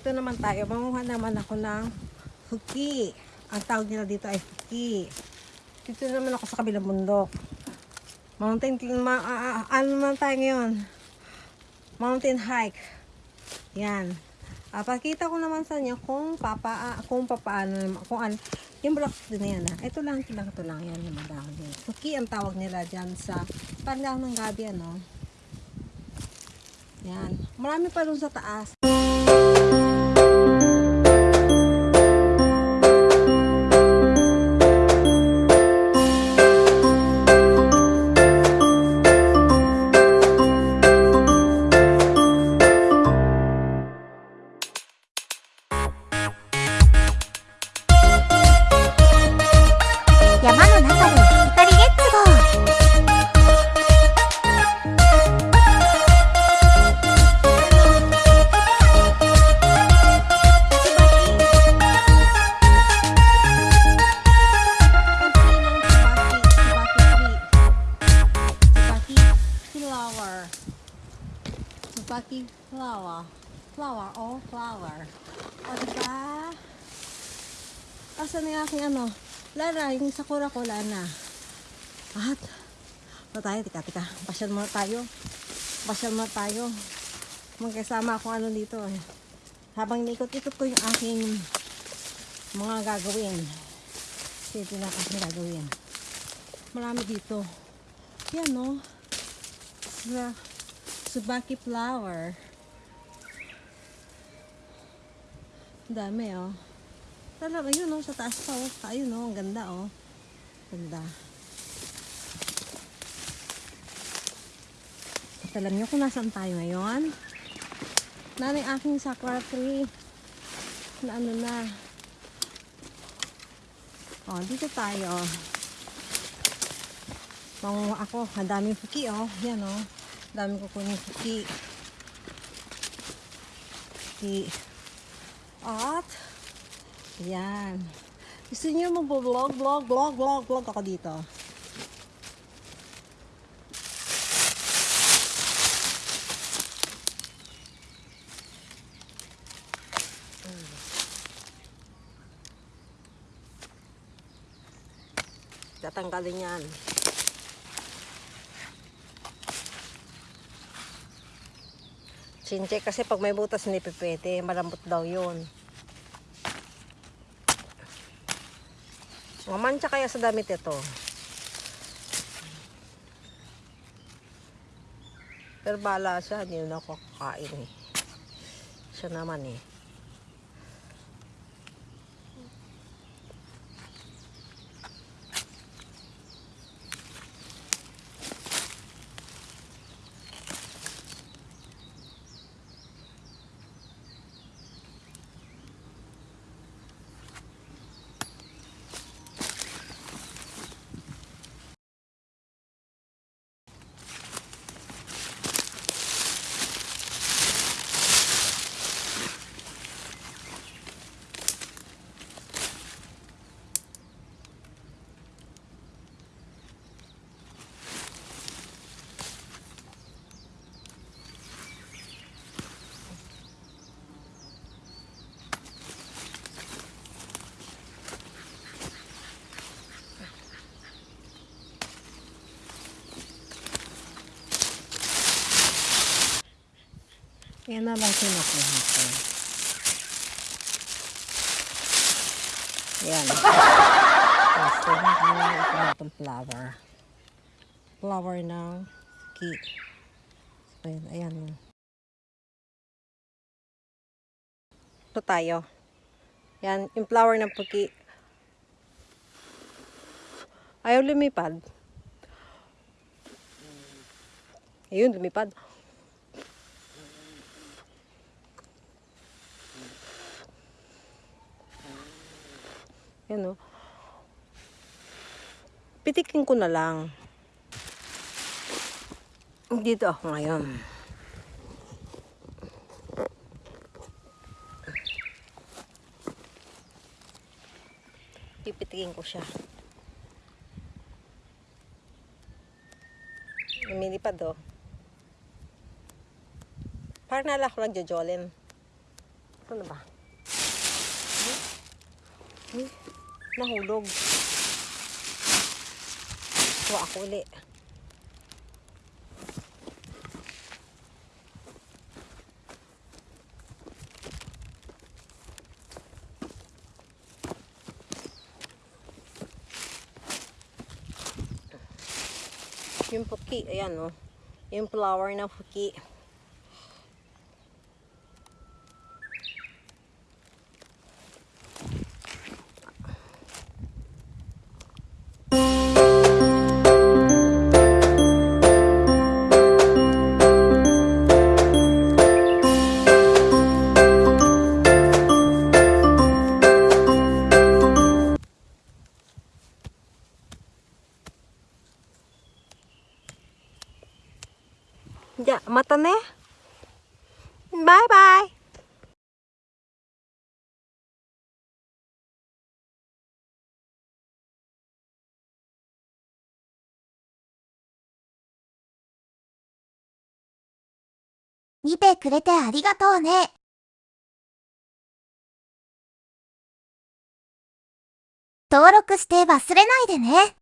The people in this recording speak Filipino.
Ito naman tayo. Manguha naman ako ng huki. Ang tawag nila dito ay huki. Dito naman ako sa kabilang bundok. Mountain, ma, ah, ah, ano naman tayo ngayon? Mountain hike. Yan. Ah, pakita ko naman sa inyo kung papa, ah, kung papaano, kung ano, yung blocks din yan ha. Ito lang, ito lang, ito lang. Yan yung madahon din. Huki ang tawag nila dyan sa pandaw ng gabi, ano. Yan. Marami pa dun sa taas. Subaki flower. Flower, oh, flower. O, diba? Asan na yung aking ano? Lara, yung sakura ko, Lana. At, ito tayo, tika, tika. Pasyal muna tayo. Pasyal muna tayo. Magkasama ako ano dito eh. Habang ikot-ikot ko yung aking mga gagawin. Kasi ito na aking gagawin. Marami dito. Yan no. Sa Subaki flower. Dami oh. Talaga yun oh, sa taas pa oh. Ayun oh, ang ganda oh. Ganda. At alam niyo kung nasaan tayo ngayon? Nanay aking sakura tree. Na ano na. Oh, dito tayo. Mangunga ako. Ang daming puki oh. Yan oh. Ang daming kukunin puki. Puki. At, yan. Gusto niyo mag-vlog, vlog, vlog, vlog, vlog ako dito. Tatanggalin yan. Chinche kasi pag may butas hindi pipete, malambot daw yun. Mamansya kaya sa damit ito. Pero bala siya, hindi na ako kakain eh. Siya naman eh. Yan na lang kinukuha ko. Yan. Tapos, kinukuha ko na itong flower. Flower ng key. Ayan, ayan. Ito tayo. Yan, yung flower ng puki. Ayaw lumipad. Ayun, lumipad. Yan o. Pitikin ko na lang. Dito ako ngayon. Pipitikin ko siya. Lumilipad oh. Parang nala ko lang jojolin. Ito na ba? Nahulog. Kuha ako uli. Yung puki, ayan oh. Yung flower ng puki. Ja, mata ne. Bye bye. 見てくれてありがとうね。登録して忘れないでね。